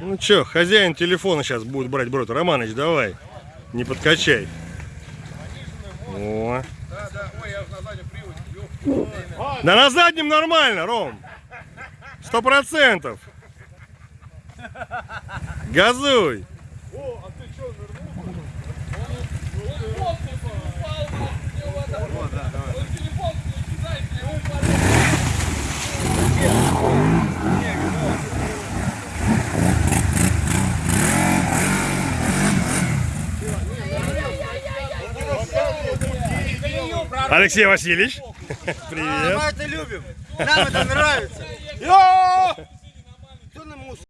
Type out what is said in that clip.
Ну чё, хозяин телефона сейчас будет брать брод. Романыч, давай. Не подкачай. О. Да, на заднем нормально, Ром. Сто процентов. Газуй. О, Алексей Васильевич. Привет. Мы это любим. Нам это нравится.